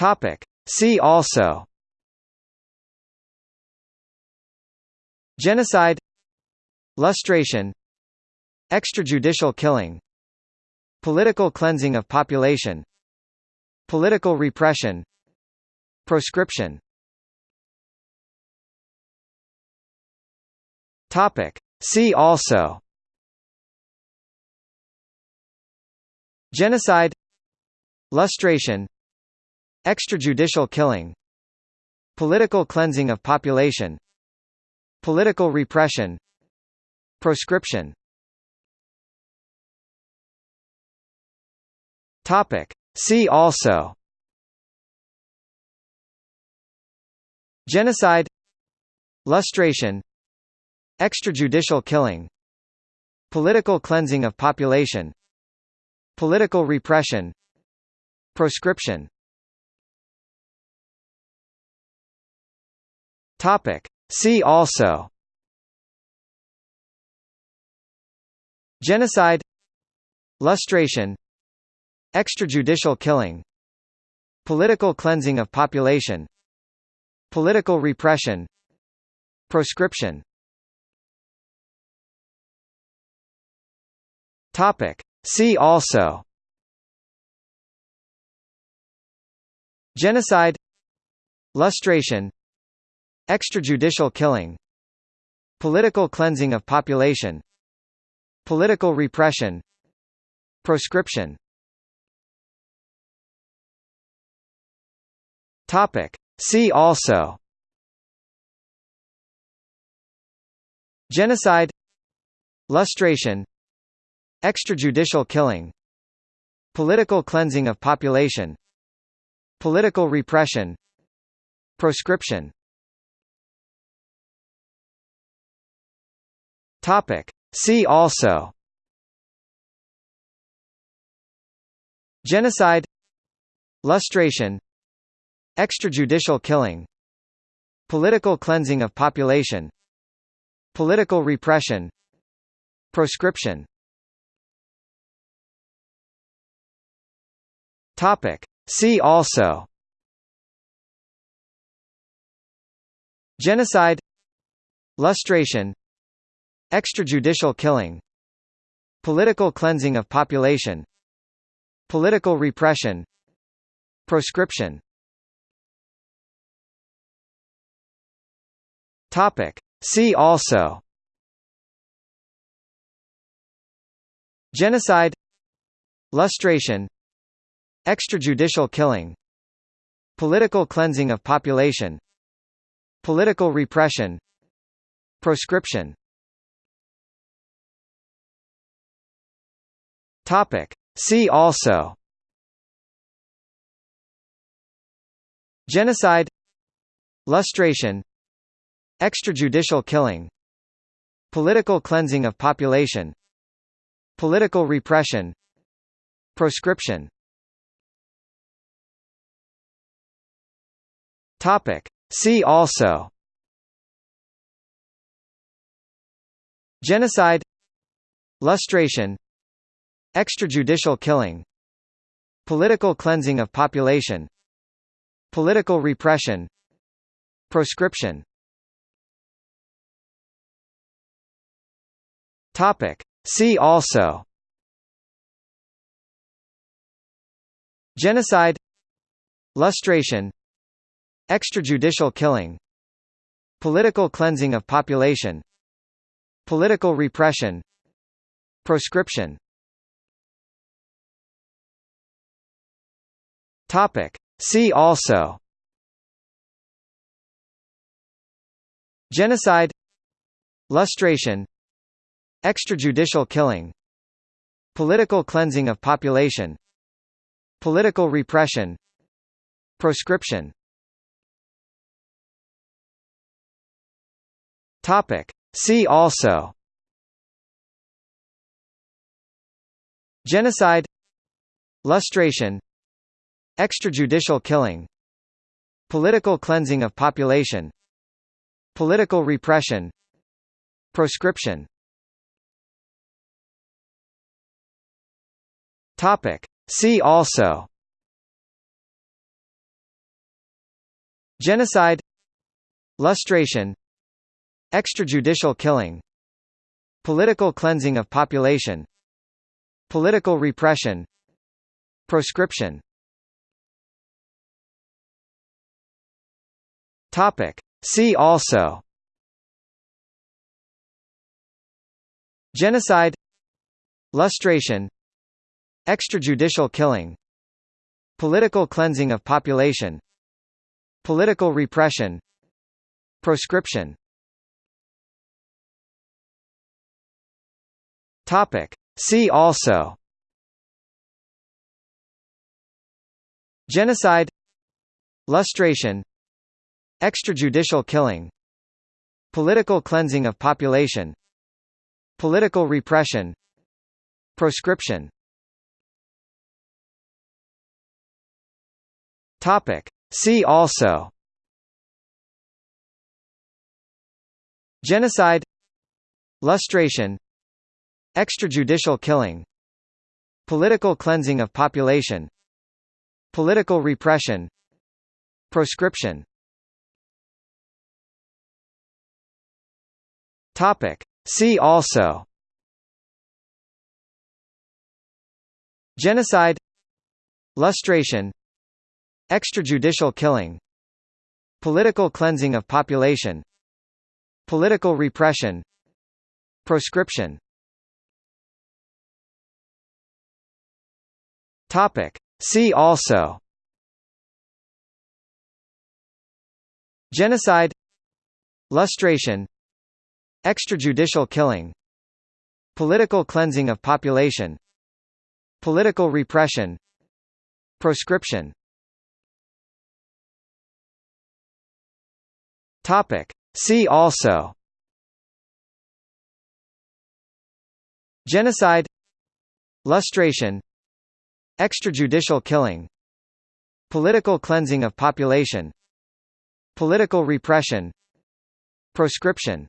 Topic. See also. Genocide. Lustration. Extrajudicial killing. Political cleansing of population. Political repression. Proscription. Topic. See also. Genocide. Lustration Extrajudicial killing Political cleansing of population Political repression Proscription. Topic. See also. Genocide Lustration Extrajudicial killing Political cleansing of population Political repression Proscription Topic. See also. Genocide. Lustration. Extrajudicial killing. Political cleansing of population. Political repression. Proscription. Topic. See also. Genocide. Lustration Extrajudicial killing Political cleansing of population Political repression Proscription Topic. See also Genocide Lustration Extrajudicial killing Political cleansing of population Political repression Proscription Topic. See also. Genocide. Lustration. Extrajudicial killing. Political cleansing of population. Political repression. Proscription. Topic. See also. Genocide. Lustration Extrajudicial killing Political cleansing of population Political repression Proscription Topic. See also Genocide Lustration Extrajudicial killing Political cleansing of population Political repression Proscription Topic. See also Genocide Lustration Extrajudicial killing Political cleansing of population Political repression Proscription Topic. See also Genocide Lustration Extrajudicial killing Political cleansing of population Political repression Proscription. Topic. See also. Genocide Lustration Extrajudicial killing Political cleansing of population Political repression Proscription Topic. See also. Genocide. Lustration. Extrajudicial killing. Political cleansing of population. Political repression. Proscription. Topic. See also. Genocide. Lustration Extrajudicial killing Political cleansing of population Political repression Proscription Topic. See also Genocide Lustration Extrajudicial killing Political cleansing of population Political repression Proscription Topic. See also. Genocide. Lustration. Extrajudicial killing. Political cleansing of population. Political repression. Proscription. Topic. See also. Genocide. Lustration Extrajudicial killing Political cleansing of population Political repression Proscription Topic. See also Genocide Lustration Extrajudicial killing Political cleansing of population Political repression Proscription Topic. See also Genocide Lustration Extrajudicial killing Political cleansing of population Political repression Proscription Topic. See also Genocide Lustration Extrajudicial killing Political cleansing of population Political repression Proscription. See also Genocide Lustration Extrajudicial killing Political cleansing of population Political repression Proscription